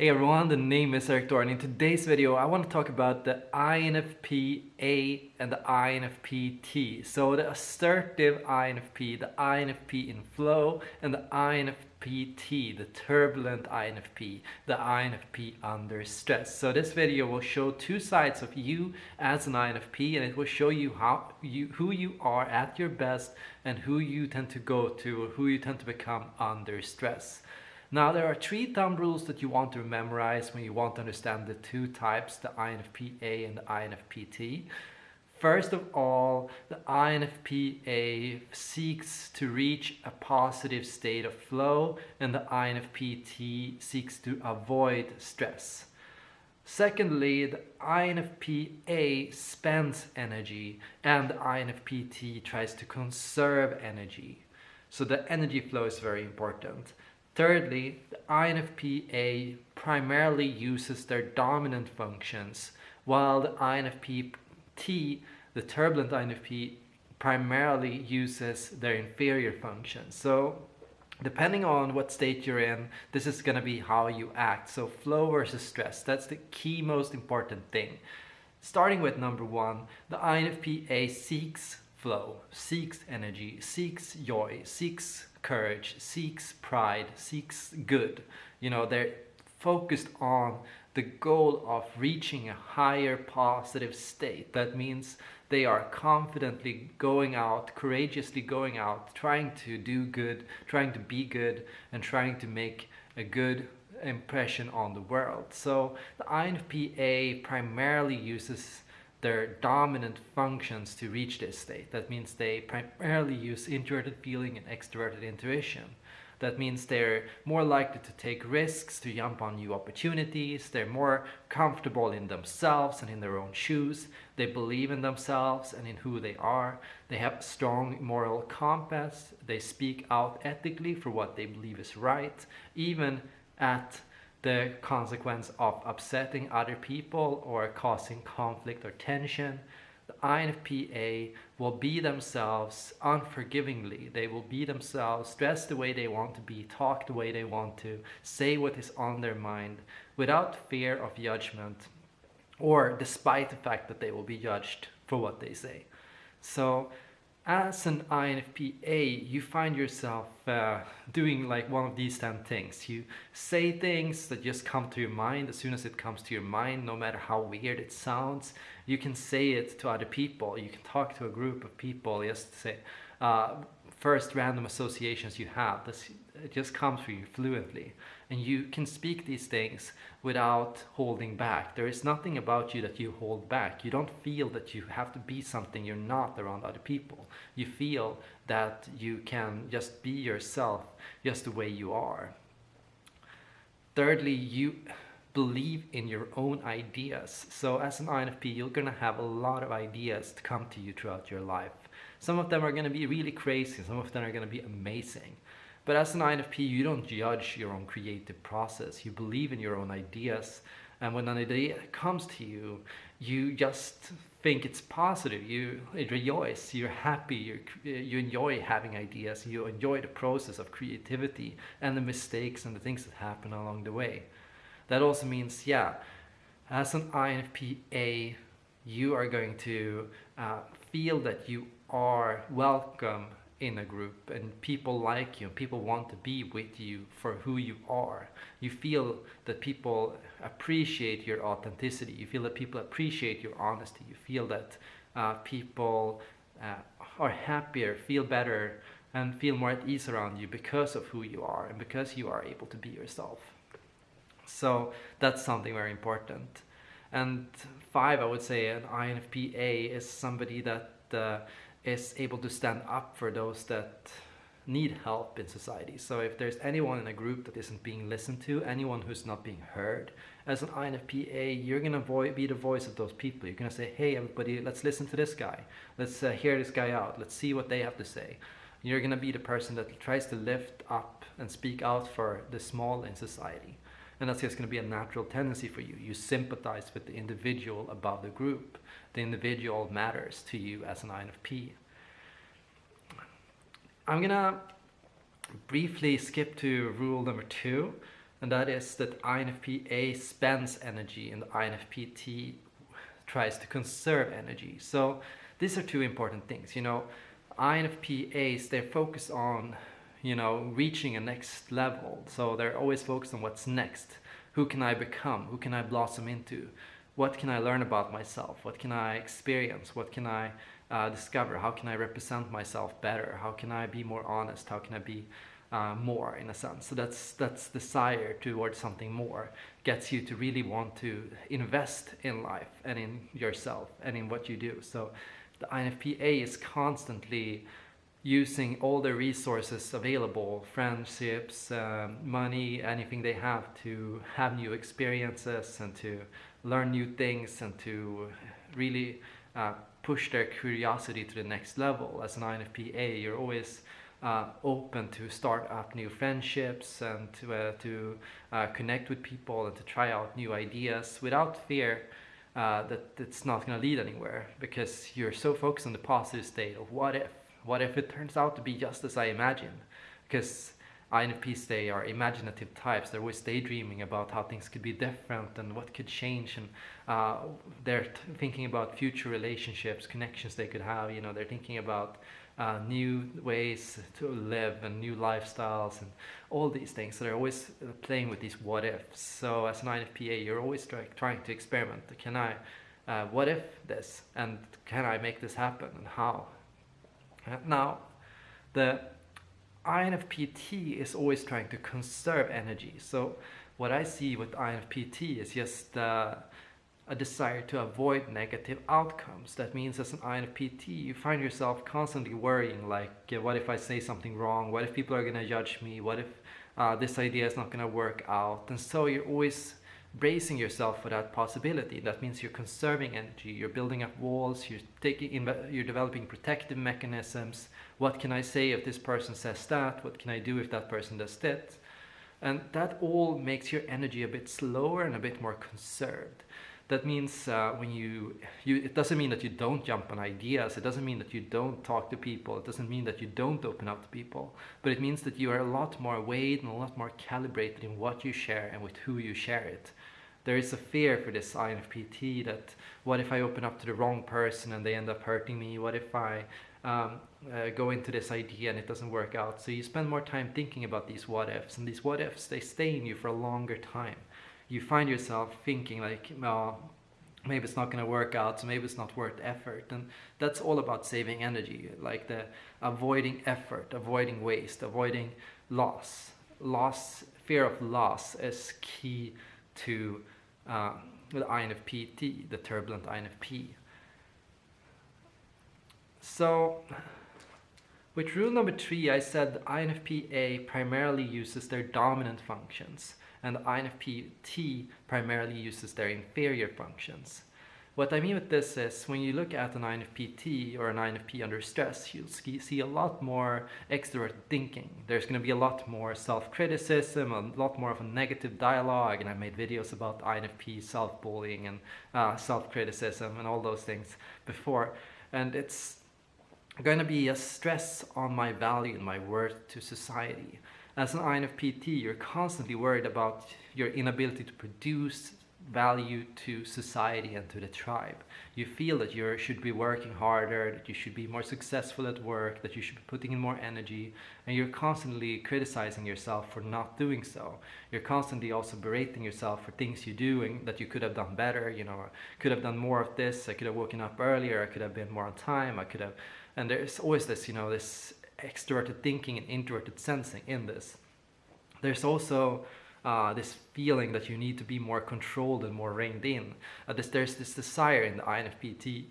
Hey everyone, the name is Eric and in today's video I want to talk about the INFP-A and the INFP-T. So the assertive INFP, the INFP in flow and the INFP-T, the turbulent INFP, the INFP under stress. So this video will show two sides of you as an INFP and it will show you how you who you are at your best and who you tend to go to or who you tend to become under stress. Now there are three thumb rules that you want to memorize when you want to understand the two types, the INFP-A and the INFP-T. First of all, the INFP-A seeks to reach a positive state of flow and the INFP-T seeks to avoid stress. Secondly, the INFP-A spends energy and the INFP-T tries to conserve energy. So the energy flow is very important. Thirdly, the INFP-A primarily uses their dominant functions, while the INFP-T, the turbulent INFP, primarily uses their inferior functions. So depending on what state you're in, this is going to be how you act. So flow versus stress, that's the key most important thing. Starting with number one, the INFP-A seeks flow, seeks energy, seeks joy, seeks courage, seeks pride, seeks good. You know, they're focused on the goal of reaching a higher positive state. That means they are confidently going out, courageously going out, trying to do good, trying to be good, and trying to make a good impression on the world. So the INFP-A primarily uses their dominant functions to reach this state. That means they primarily use introverted feeling and extroverted intuition. That means they're more likely to take risks, to jump on new opportunities. They're more comfortable in themselves and in their own shoes. They believe in themselves and in who they are. They have strong moral compass. They speak out ethically for what they believe is right, even at the consequence of upsetting other people or causing conflict or tension. The INFP-A will be themselves unforgivingly. They will be themselves, dress the way they want to be, talk the way they want to, say what is on their mind without fear of judgment or despite the fact that they will be judged for what they say. So as an INFP-A, you find yourself uh, doing like one of these 10 things. You say things that just come to your mind as soon as it comes to your mind, no matter how weird it sounds. You can say it to other people. You can talk to a group of people just say, uh, first random associations you have. This, it just comes for you fluently. And you can speak these things without holding back. There is nothing about you that you hold back. You don't feel that you have to be something you're not around other people. You feel that you can just be yourself just the way you are. Thirdly, you believe in your own ideas. So as an INFP, you're gonna have a lot of ideas to come to you throughout your life. Some of them are gonna be really crazy, some of them are gonna be amazing. But as an INFP, you don't judge your own creative process. You believe in your own ideas. And when an idea comes to you, you just think it's positive. You rejoice, you're happy, you you enjoy having ideas, you enjoy the process of creativity and the mistakes and the things that happen along the way. That also means, yeah, as an INFP-A, you are going to uh, feel that you are welcome in a group and people like you people want to be with you for who you are. You feel that people appreciate your authenticity. You feel that people appreciate your honesty. You feel that uh, people uh, are happier feel better and feel more at ease around you because of who you are and because you are able to be yourself. So that's something very important. And five i would say an infpa is somebody that uh, is able to stand up for those that need help in society. So if there's anyone in a group that isn't being listened to, anyone who's not being heard, as an INFPA, you're gonna be the voice of those people. You're gonna say, hey everybody, let's listen to this guy. Let's uh, hear this guy out. Let's see what they have to say. You're gonna be the person that tries to lift up and speak out for the small in society. And that's just going to be a natural tendency for you. You sympathize with the individual above the group. The individual matters to you as an INFP. I'm to briefly skip to rule number two. and that is that INFP-A spends energy and INFP-T tries to conserve energy. So these are two important things. You know, INFP-As, they're focused on, you know, reaching a next level. So they're always focused on what's next. Who can I become? Who can I blossom into? What can I learn about myself? What can I experience? What can I uh, discover? How can I represent myself better? How can I be more honest? How can I be uh, more in a sense. So that's that's desire towards something more gets you to really want to invest in life and in yourself and in what you do. So the INFP-A is constantly using all the resources available, friendships, um, money, anything they have to have new experiences and to learn new things and to really uh, push their curiosity to the next level. As an INFP-A, you're always uh, open to start up new friendships and to, uh, to uh, connect with people and to try out new ideas without fear uh, that it's not going to lead anywhere because you're so focused on the positive state of what if what if it turns out to be just as I imagine? because INFPs they are imaginative types they're always daydreaming about how things could be different and what could change and uh, they're thinking about future relationships connections they could have you know they're thinking about uh, new ways to live and new lifestyles and all these things. So they're always uh, playing with these what ifs. So as an INFPA, you're always try trying to experiment. Can I, uh, what if this? And can I make this happen? And how? Uh, now, the INFPT is always trying to conserve energy. So what I see with INFPT is just uh, a desire to avoid negative outcomes. That means as an INFPT, you find yourself constantly worrying like, what if I say something wrong? What if people are gonna judge me? What if uh, this idea is not gonna work out? And so you're always bracing yourself for that possibility. That means you're conserving energy, you're building up walls, you're taking, in. you're developing protective mechanisms. What can I say if this person says that? What can I do if that person does that? And that all makes your energy a bit slower and a bit more conserved that means uh, when you, you, it doesn't mean that you don't jump on ideas. It doesn't mean that you don't talk to people. It doesn't mean that you don't open up to people. But it means that you are a lot more weighed and a lot more calibrated in what you share and with who you share it. There is a fear for this INFPT that what if I open up to the wrong person and they end up hurting me? What if I um, uh, go into this idea and it doesn't work out? So you spend more time thinking about these what ifs and these what ifs, they stay in you for a longer time you find yourself thinking like, well, maybe it's not going to work out, so maybe it's not worth effort. And that's all about saving energy, like the avoiding effort, avoiding waste, avoiding loss. Loss, fear of loss is key to uh, the INFPT, the turbulent INFP. So, with rule number three, I said INFP-A primarily uses their dominant functions and INFP-T primarily uses their inferior functions. What I mean with this is when you look at an INFP-T or an INFP under stress, you'll see a lot more extroverted thinking. There's going to be a lot more self-criticism, a lot more of a negative dialogue, and I made videos about INFP self-bullying and uh, self-criticism and all those things before. And it's going to be a stress on my value and my worth to society. As an INFPT, you're constantly worried about your inability to produce value to society and to the tribe. You feel that you should be working harder, that you should be more successful at work, that you should be putting in more energy, and you're constantly criticizing yourself for not doing so. You're constantly also berating yourself for things you do and that you could have done better, you know, could have done more of this, I could have woken up earlier, I could have been more on time, I could have, and there's always this, you know, this extroverted thinking and introverted sensing in this. There's also uh, this feeling that you need to be more controlled and more reined in. Uh, this, there's this desire in the INFPT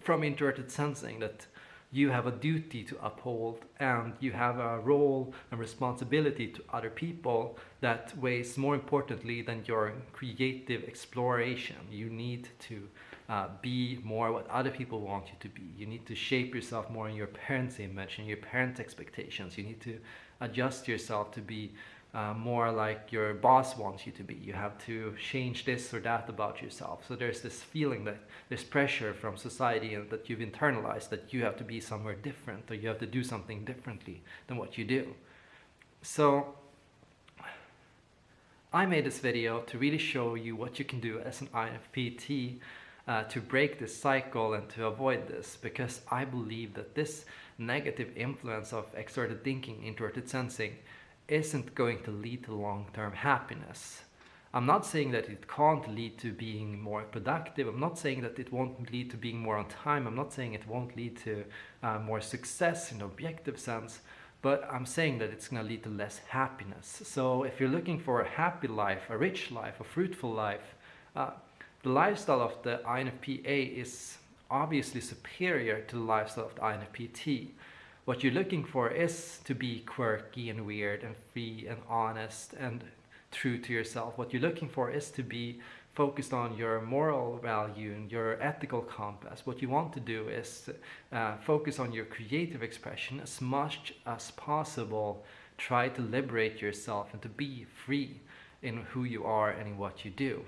from introverted sensing that you have a duty to uphold and you have a role and responsibility to other people that weighs more importantly than your creative exploration. You need to uh, be more what other people want you to be. You need to shape yourself more in your parents' image and your parents' expectations. You need to adjust yourself to be uh, more like your boss wants you to be. You have to change this or that about yourself. So there's this feeling that there's pressure from society and that you've internalized that you have to be somewhere different or you have to do something differently than what you do. So I made this video to really show you what you can do as an INFPT uh, to break this cycle and to avoid this because I believe that this negative influence of extroverted thinking, introverted sensing isn't going to lead to long-term happiness. I'm not saying that it can't lead to being more productive. I'm not saying that it won't lead to being more on time. I'm not saying it won't lead to uh, more success in objective sense, but I'm saying that it's going to lead to less happiness. So if you're looking for a happy life, a rich life, a fruitful life, uh, the lifestyle of the INFP-A is obviously superior to the lifestyle of the INFP-T. What you're looking for is to be quirky and weird and free and honest and true to yourself. What you're looking for is to be focused on your moral value and your ethical compass. What you want to do is uh, focus on your creative expression as much as possible. Try to liberate yourself and to be free in who you are and in what you do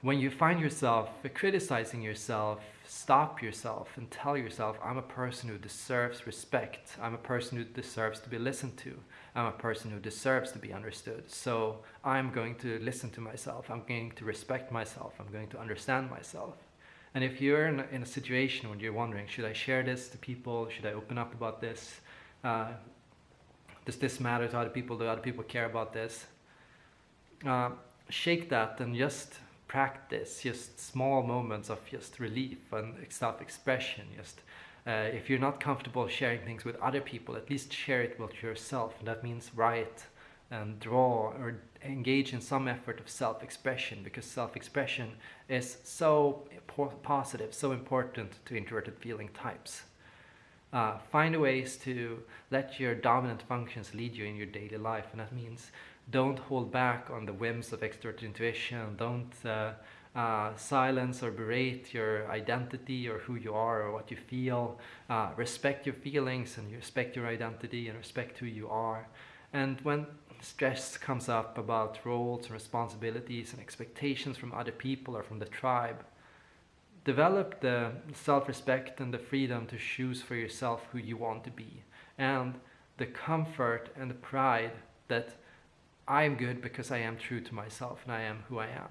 when you find yourself criticizing yourself, stop yourself and tell yourself, I'm a person who deserves respect. I'm a person who deserves to be listened to. I'm a person who deserves to be understood. So I'm going to listen to myself. I'm going to respect myself. I'm going to understand myself. And if you're in a, in a situation when you're wondering, should I share this to people? Should I open up about this? Uh, does this matter to other people? Do other people care about this? Uh, shake that and just practice just small moments of just relief and self-expression just uh, if you're not comfortable sharing things with other people at least share it with yourself. And that means write and draw or engage in some effort of self-expression because self-expression is so positive so important to introverted feeling types. Uh, find ways to let your dominant functions lead you in your daily life and that means don't hold back on the whims of extrovert intuition. Don't uh, uh, silence or berate your identity or who you are or what you feel. Uh, respect your feelings and respect your identity and respect who you are. And when stress comes up about roles and responsibilities and expectations from other people or from the tribe, develop the self-respect and the freedom to choose for yourself who you want to be and the comfort and the pride that I am good because I am true to myself and I am who I am.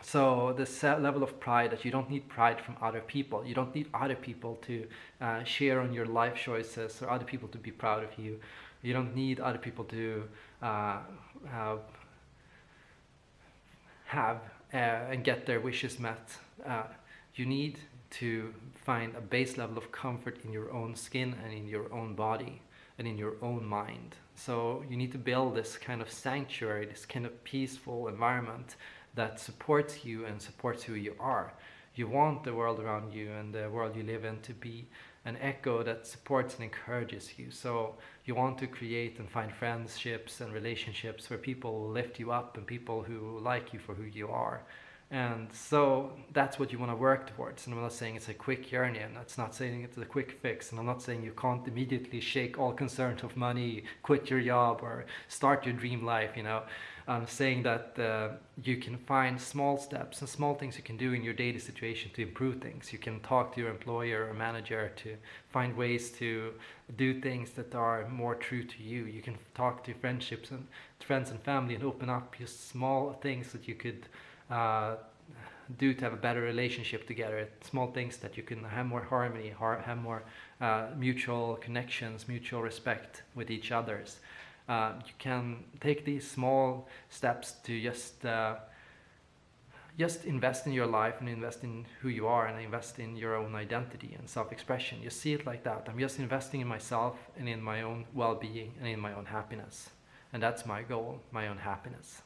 So this level of pride that you don't need pride from other people. You don't need other people to uh, share on your life choices or other people to be proud of you. You don't need other people to uh, have, have uh, and get their wishes met. Uh, you need to find a base level of comfort in your own skin and in your own body and in your own mind. So you need to build this kind of sanctuary, this kind of peaceful environment that supports you and supports who you are. You want the world around you and the world you live in to be an echo that supports and encourages you. So you want to create and find friendships and relationships where people lift you up and people who like you for who you are. And so that's what you want to work towards. And I'm not saying it's a quick journey, and that's not saying it's a quick fix. And I'm not saying you can't immediately shake all concerns of money, quit your job, or start your dream life. You know, I'm saying that uh, you can find small steps and small things you can do in your daily situation to improve things. You can talk to your employer or manager to find ways to do things that are more true to you. You can talk to friendships and friends and family and open up just small things that you could uh, do to have a better relationship together. Small things that you can have more harmony, have more uh, mutual connections, mutual respect with each others. Uh, you can take these small steps to just uh, just invest in your life and invest in who you are and invest in your own identity and self-expression. You see it like that. I'm just investing in myself and in my own well-being and in my own happiness. And that's my goal, my own happiness.